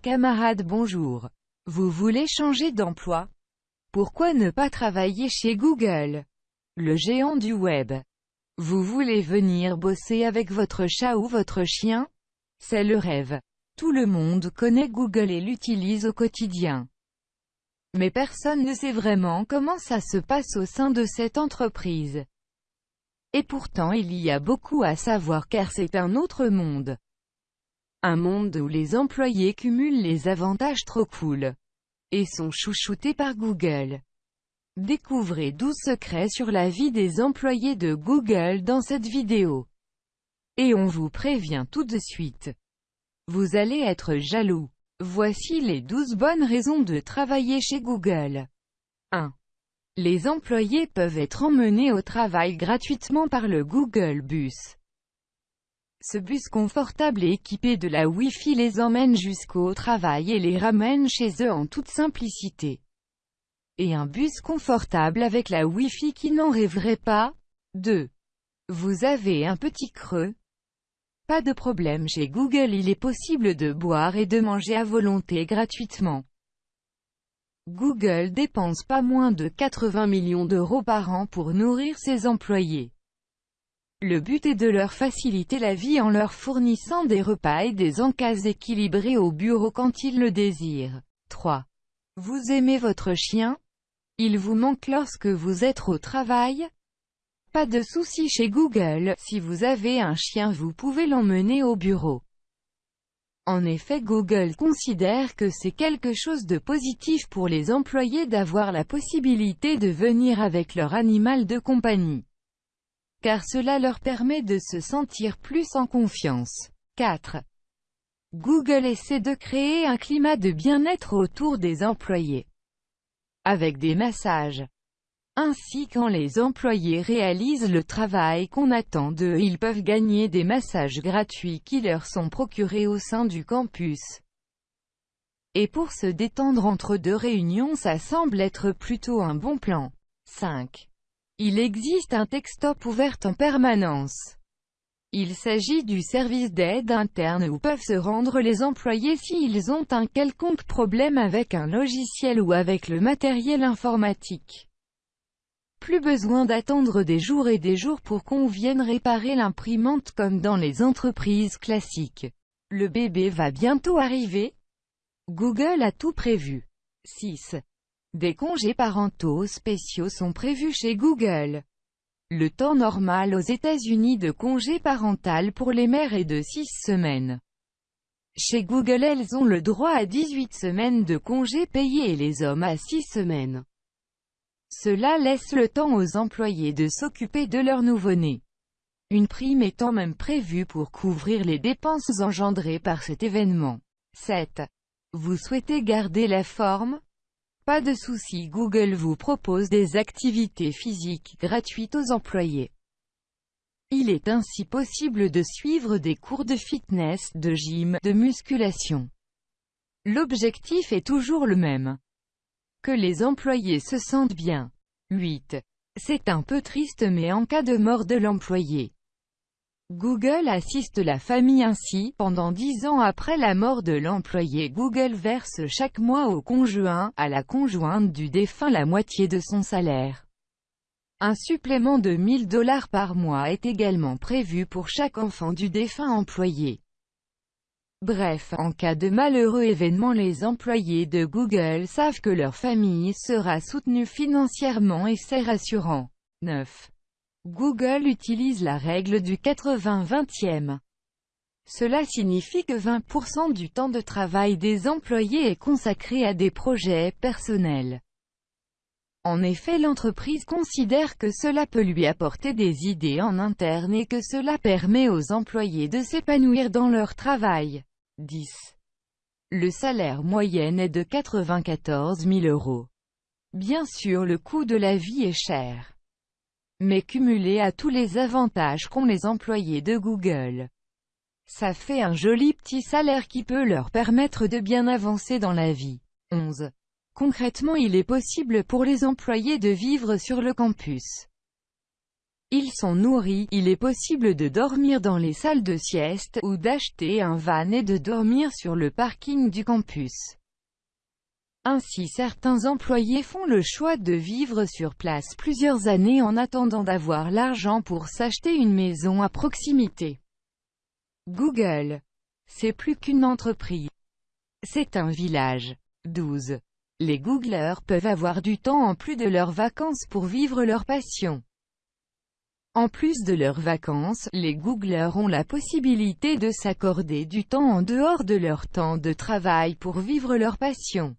camarades bonjour. Vous voulez changer d'emploi? Pourquoi ne pas travailler chez Google? Le géant du web. Vous voulez venir bosser avec votre chat ou votre chien? C'est le rêve. Tout le monde connaît Google et l'utilise au quotidien. Mais personne ne sait vraiment comment ça se passe au sein de cette entreprise. Et pourtant il y a beaucoup à savoir car c'est un autre monde. Un monde où les employés cumulent les avantages trop cool. Et sont chouchoutés par Google. Découvrez 12 secrets sur la vie des employés de Google dans cette vidéo. Et on vous prévient tout de suite. Vous allez être jaloux. Voici les 12 bonnes raisons de travailler chez Google. 1. Les employés peuvent être emmenés au travail gratuitement par le Google Bus. Ce bus confortable et équipé de la Wi-Fi les emmène jusqu'au travail et les ramène chez eux en toute simplicité. Et un bus confortable avec la Wi-Fi qui n'en rêverait pas? 2. Vous avez un petit creux? Pas de problème chez Google il est possible de boire et de manger à volonté gratuitement. Google dépense pas moins de 80 millions d'euros par an pour nourrir ses employés. Le but est de leur faciliter la vie en leur fournissant des repas et des encas équilibrés au bureau quand ils le désirent. 3. Vous aimez votre chien? Il vous manque lorsque vous êtes au travail? Pas de souci chez Google, si vous avez un chien vous pouvez l'emmener au bureau. En effet Google considère que c'est quelque chose de positif pour les employés d'avoir la possibilité de venir avec leur animal de compagnie. Car cela leur permet de se sentir plus en confiance. 4. Google essaie de créer un climat de bien-être autour des employés. Avec des massages, ainsi quand les employés réalisent le travail qu'on attend d'eux ils peuvent gagner des massages gratuits qui leur sont procurés au sein du campus. Et pour se détendre entre deux réunions ça semble être plutôt un bon plan. 5. Il existe un textop ouvert en permanence. Il s'agit du service d'aide interne où peuvent se rendre les employés s'ils ont un quelconque problème avec un logiciel ou avec le matériel informatique. Plus besoin d'attendre des jours et des jours pour qu'on vienne réparer l'imprimante comme dans les entreprises classiques. Le bébé va bientôt arriver Google a tout prévu. 6. Des congés parentaux spéciaux sont prévus chez Google. Le temps normal aux États-Unis de congé parental pour les mères est de 6 semaines. Chez Google elles ont le droit à 18 semaines de congés payés et les hommes à 6 semaines. Cela laisse le temps aux employés de s'occuper de leur nouveau-né. Une prime étant même prévue pour couvrir les dépenses engendrées par cet événement. 7. Vous souhaitez garder la forme Pas de souci Google vous propose des activités physiques gratuites aux employés. Il est ainsi possible de suivre des cours de fitness, de gym, de musculation. L'objectif est toujours le même que les employés se sentent bien. 8. C'est un peu triste mais en cas de mort de l'employé. Google assiste la famille ainsi, pendant 10 ans après la mort de l'employé Google verse chaque mois au conjoint, à la conjointe du défunt la moitié de son salaire. Un supplément de 1000 dollars par mois est également prévu pour chaque enfant du défunt employé. Bref, en cas de malheureux événement les employés de Google savent que leur famille sera soutenue financièrement et c'est rassurant. 9. Google utilise la règle du 80-20e. Cela signifie que 20% du temps de travail des employés est consacré à des projets personnels. En effet l'entreprise considère que cela peut lui apporter des idées en interne et que cela permet aux employés de s'épanouir dans leur travail. 10. Le salaire moyen est de 94 000 euros. Bien sûr le coût de la vie est cher. Mais cumulé à tous les avantages qu'ont les employés de Google, ça fait un joli petit salaire qui peut leur permettre de bien avancer dans la vie. 11. Concrètement il est possible pour les employés de vivre sur le campus. Ils sont nourris, il est possible de dormir dans les salles de sieste, ou d'acheter un van et de dormir sur le parking du campus. Ainsi certains employés font le choix de vivre sur place plusieurs années en attendant d'avoir l'argent pour s'acheter une maison à proximité. Google. C'est plus qu'une entreprise. C'est un village. 12. Les Googleurs peuvent avoir du temps en plus de leurs vacances pour vivre leur passion. En plus de leurs vacances, les Googleurs ont la possibilité de s'accorder du temps en dehors de leur temps de travail pour vivre leur passion.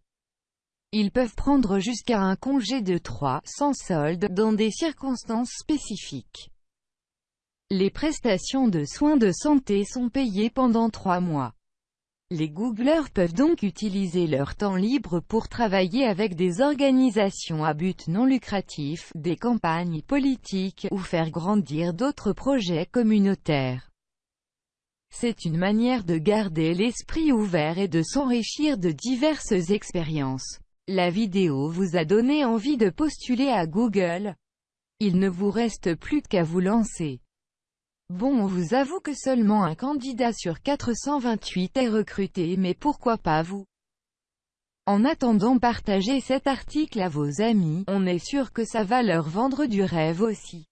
Ils peuvent prendre jusqu'à un congé de 3, sans solde, dans des circonstances spécifiques. Les prestations de soins de santé sont payées pendant trois mois. Les Googleurs peuvent donc utiliser leur temps libre pour travailler avec des organisations à but non lucratif, des campagnes politiques, ou faire grandir d'autres projets communautaires. C'est une manière de garder l'esprit ouvert et de s'enrichir de diverses expériences. La vidéo vous a donné envie de postuler à Google. Il ne vous reste plus qu'à vous lancer. Bon on vous avoue que seulement un candidat sur 428 est recruté mais pourquoi pas vous? En attendant partagez cet article à vos amis, on est sûr que ça va leur vendre du rêve aussi.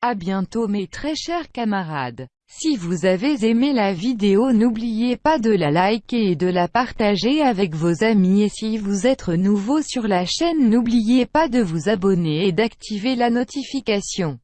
À bientôt mes très chers camarades. Si vous avez aimé la vidéo n'oubliez pas de la liker et de la partager avec vos amis et si vous êtes nouveau sur la chaîne n'oubliez pas de vous abonner et d'activer la notification.